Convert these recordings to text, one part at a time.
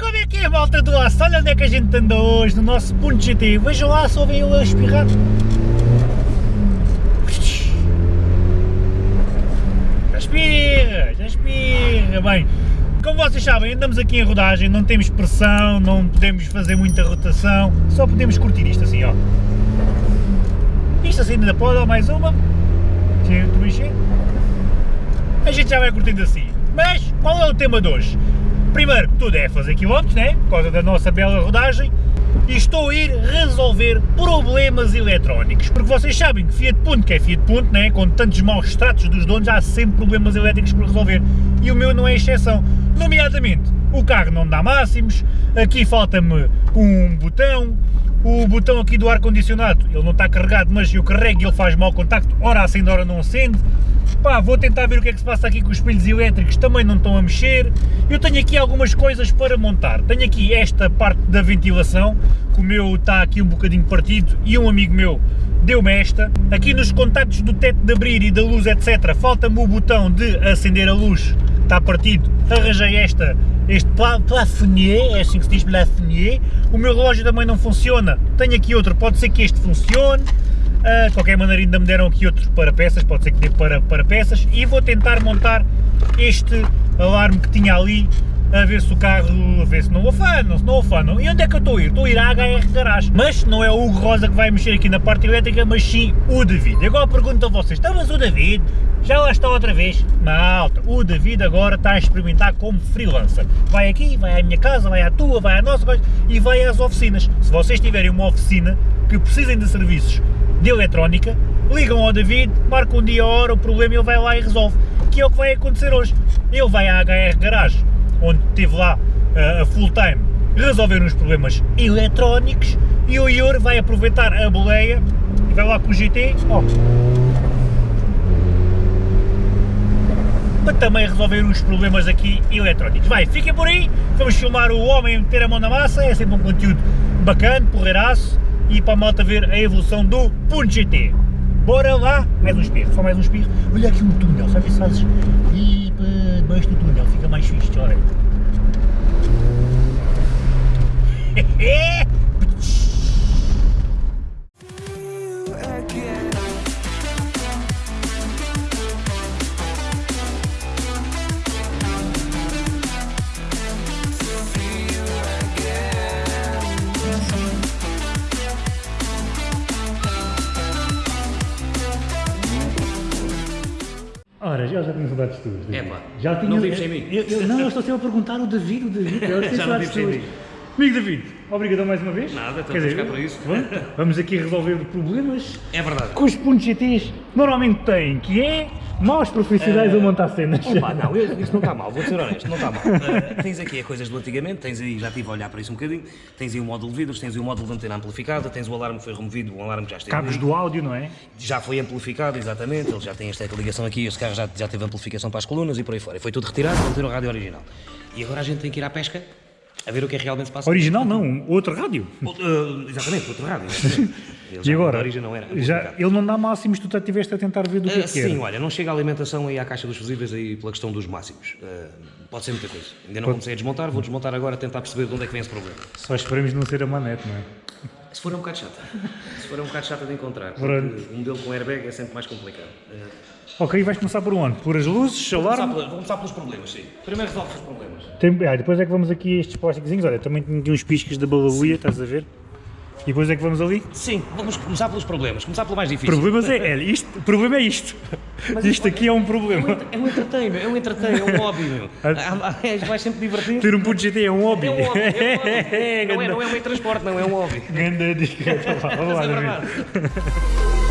Como é que é a malta do aço? Olha onde é que a gente anda hoje, no nosso ponto GT. Vejam lá, só vem eu a espirrar. Aspira, aspira. Bem, como vocês sabem, andamos aqui em rodagem, não temos pressão, não podemos fazer muita rotação, só podemos curtir isto assim, ó. Isto assim ainda pode, mais uma. A gente já vai curtindo assim. Mas, qual é o tema de hoje? Primeiro, tudo é fazer quilómetros, né? Por causa da nossa bela rodagem. E estou a ir resolver problemas eletrónicos. Porque vocês sabem que Fiat Punto, que é Fiat Punto, né? Com tantos maus tratos dos donos, há sempre problemas elétricos por resolver. E o meu não é exceção. Nomeadamente, o carro não dá máximos, aqui falta-me um botão, o botão aqui do ar-condicionado, ele não está carregado, mas eu carrego e ele faz mau contacto, ora acende, ora não acende. Pá, vou tentar ver o que é que se passa aqui com os espelhos elétricos, também não estão a mexer. Eu tenho aqui algumas coisas para montar. Tenho aqui esta parte da ventilação, que o meu está aqui um bocadinho partido, e um amigo meu deu-me esta. Aqui nos contactos do teto de abrir e da luz, etc, falta-me o botão de acender a luz, está partido. Arranjei esta, este plafonnier, é assim que se diz plafonnier. O meu relógio também não funciona, tenho aqui outro, pode ser que este funcione. Uh, de qualquer maneira ainda me deram aqui outros para peças, pode ser que dê para, para peças e vou tentar montar este alarme que tinha ali a ver se o carro, a ver se não afanam, se não afanam. E onde é que eu estou a ir? Estou a ir à HR Garage. Mas não é o Hugo Rosa que vai mexer aqui na parte elétrica, mas sim o David. Agora pergunto a vocês, então mas o David já lá está outra vez? Malta, o David agora está a experimentar como freelancer. Vai aqui, vai à minha casa, vai à tua, vai à nossa e vai às oficinas. Se vocês tiverem uma oficina que precisem de serviços de eletrónica, ligam ao David, marcam um dia a hora, o problema ele vai lá e resolve. Que é o que vai acontecer hoje. Ele vai à HR Garage, onde estive lá uh, a full time, resolver uns problemas eletrónicos e o Ior vai aproveitar a boleia e vai lá com o GT, ó, para também resolver os problemas aqui eletrónicos. Vai, fiquem por aí, vamos filmar o homem meter a mão na massa, é sempre um conteúdo bacana, porreiraço, e para a malta ver a evolução do Punto GT. Bora lá, mais um espirro, só mais um espirro. Olha aqui um túnel, sabe se fazes e debaixo do túnel, fica mais fixe, olha. Ora, já, já tenho saudades tuas. É pá, já tinha, não vives sem mim. Eu, eu, não, eu estou sempre a perguntar o David, o David. Eu vives sem mim. Amigo David, obrigado mais uma vez. Nada, estamos dizer, cá para isso. vamos aqui resolver problemas é verdade. que os pontos GTs normalmente têm, que é maus profissionais uh, a montar cenas. Opa, não, isso não está mal, vou ser honesto, não está mal. Uh, tens aqui as coisas do antigamente, tens aí, já estive a olhar para isso um bocadinho, tens aí o módulo de vidros, tens aí o módulo de antena amplificada, tens o alarme que foi removido, o alarme que já esteve Cabos do áudio, não é? Já foi amplificado, exatamente, ele já tem esta ligação aqui, este carro já, já teve amplificação para as colunas e por aí fora. Foi tudo retirado, manter o rádio original. E agora a gente tem que ir à pesca a ver o que é realmente se passa. Original não, outro rádio. Uh, exatamente, outro rádio. e agora, não era, já, ele não dá máximos, tu estiveste a tentar ver do que uh, é que Sim, era. olha, não chega a alimentação aí à caixa dos fusíveis aí pela questão dos máximos. Uh, pode ser muita coisa. Ainda não pode. comecei a desmontar, vou desmontar agora tentar perceber de onde é que vem esse problema. Só esperemos não ser a manete, não é? Se for é um bocado chata. Se for é um bocado chata de encontrar. Um modelo com airbag é sempre mais complicado. Uh, Ok, vais começar por onde? Por as luzes, vou alarme? Começar, vou começar pelos problemas, sim. Primeiro resolve os problemas. Tem, ah, depois é que vamos aqui a estes plásticos. Olha, também tenho aqui uns piscas da balabuia, estás a ver? E depois é que vamos ali? Sim, vamos começar pelos problemas, começar pelo mais difícil. Problemas é, é isto, o problema é isto. Mas isto aqui é um problema. É um entertainment, é um entertainment, é um hobby, meu. Vai sempre divertir. Ter um ponto GT é um hobby. É um hobby, é um hobby. não, é, não é um transporte, não, é um hobby. Ganda dica, vamos lá, vamos lá.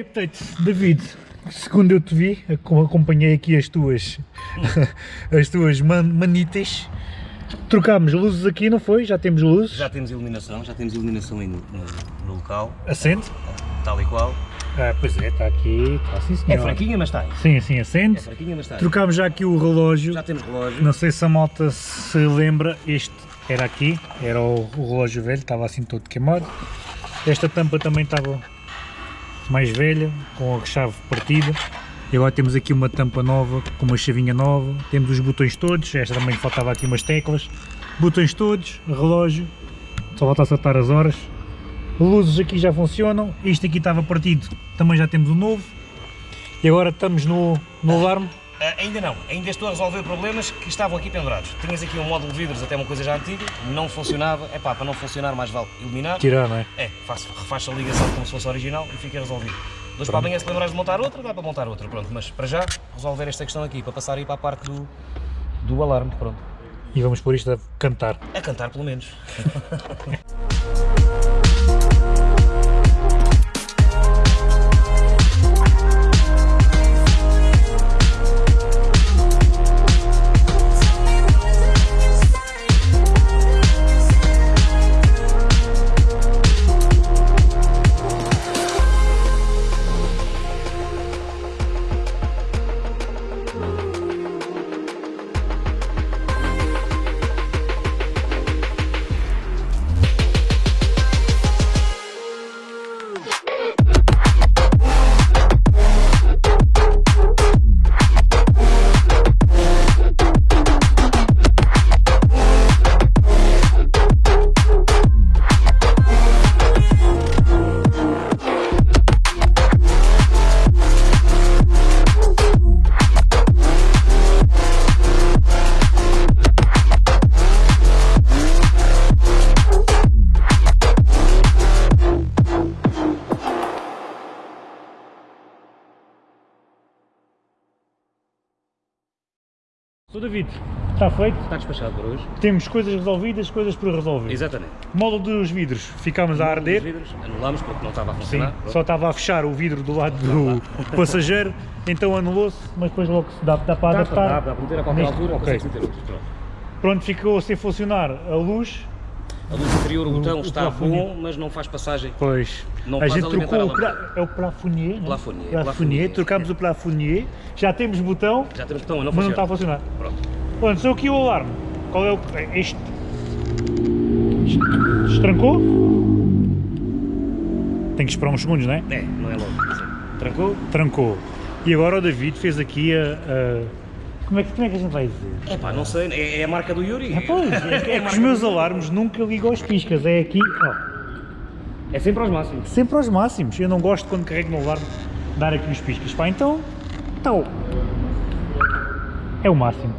Update, David. Segundo eu te vi, ac- acompanhei aqui as tuas, as tuas man manitas. Trocámos luzes aqui, não foi? Já temos luzes. Já temos iluminação, já temos iluminação aí no, no- local, Acende. tal e qual. Ah, pois é, está aqui, está sim senhor. É fraquinha, mas está. Sim, sim, É acende. fraquinha, mas está. Trocámos já aqui o relógio. Já temos relógio. Não sei se a malta se lembra, este era aqui, era o, o relógio velho, estava assim todo queimado. Esta tampa também estava mais velha, com a chave partida. E agora temos aqui uma tampa nova, com uma chavinha nova. Temos os botões todos, esta também faltava aqui umas teclas. Botões todos, relógio, só falta acertar as horas. Luzes aqui já funcionam, isto aqui estava partido, também já temos o novo. E agora estamos no, no alarme. Ah, ainda não, ainda estou a resolver problemas que estavam aqui pendurados. Tinhas aqui um módulo de vidros, até uma coisa já antiga, não funcionava. É pá, para não funcionar, mais vale eliminar. Tirar, não é? É, faço, refaço a ligação como se fosse original e fica resolvido. Depois para amanhã, se lembrares de montar outra, dá para montar outra, pronto. Mas para já, resolver esta questão aqui, para passar aí para a parte do, do alarme, pronto. E vamos pôr isto a cantar. A cantar, pelo menos. Sou David, está feito. Está despachado por hoje. Temos coisas resolvidas, coisas por resolver. Exatamente. Módulo dos vidros, ficámos a arder. vidros anulámos porque não estava a Sim, funcionar. só estava a fechar o vidro do lado do passageiro, então anulou-se, mas depois logo se dá, dá para adaptar. dá, dá para meter a qualquer Neste- altura, ok. consegue meter outros. Pronto. Pronto, ficou sem funcionar a luz, A luz interior, o botão o está plafonier. bom, mas não faz passagem. pois Não a gente trocou a o pla, é o plafonier, né? Plafonier, plafonier, plafonier, trocámos o plafonier, já temos botão, Já temos botão a não mas não está a funcionar. Pronto. Pronto, sou aqui o alarme. Qual é o. é Este. Des- Destrancou? Tem que esperar uns segundos, não é? É, não é logo. Trancou? Trancou. E agora o David fez aqui a. a- Como, é que, como é que a gente vai dizer? É pá, não sei, é, é a marca do Yuri. Ah, pois, é, que- é que os meus alarmes nunca ligam aos piscas, é aqui, ó, É sempre aos máximos. sempre aos máximos. Eu não gosto quando carrego no alarme dar aqui os piscas. Pá, então, tal. É o máximo.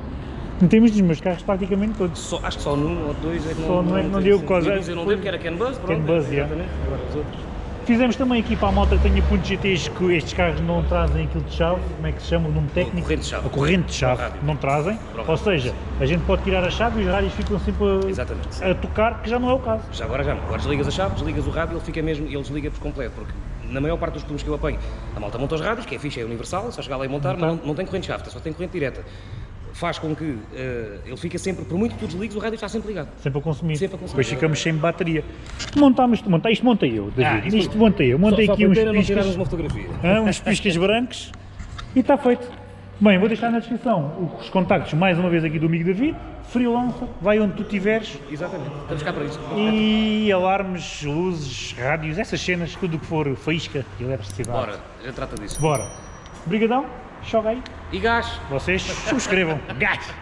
Não temos dos meus carros praticamente todos. Só, acho que só num ou dois é que não Só não é que não deu coisa. Dois Eu não dei porque era CAN Buzz, pronto. CAN Buzz, yeah. exatamente. Agora os outros. Fizemos também aqui para a malta que tenha pontos GTs que estes carros não trazem aquilo de chave, como é que se chama o nome técnico? corrente de chave. A corrente de chave, não trazem. Ou seja, a gente pode tirar a chave e os rádios ficam sempre a, a tocar, que já não é o caso. Já agora já não. Agora desligas a chave, desligas o rádio, ele fica mesmo, ele desliga por completo, porque na maior parte dos filmes que eu apanho, a malta monta os rádios, que é fixe, é universal, só chegar lá e montar, mas não, não tem corrente de chave, só tem corrente direta. Faz com que eh, ele fica sempre, por muito que tu desligues, o rádio está sempre ligado. Sempre a consumir. Sempre a consumir. Depois ficamos sem bateria. Montámos, monta, isto montei eu, David. Ah, isto montei eu. Montei só, aqui só uns piscas, uma fotografia. hã, uns piscas brancos e está feito. Bem, vou deixar na descrição os contactos, mais uma vez aqui do amigo David, freelancer, vai onde tu estiveres Exatamente. Estamos cá para isso. e alarmes, luzes, rádios, essas cenas, tudo o que for faísca e eletricidade. Bora, já trata disso. Bora. Brigadão, joga aí. E gás. Vocês subscrevam. Gás!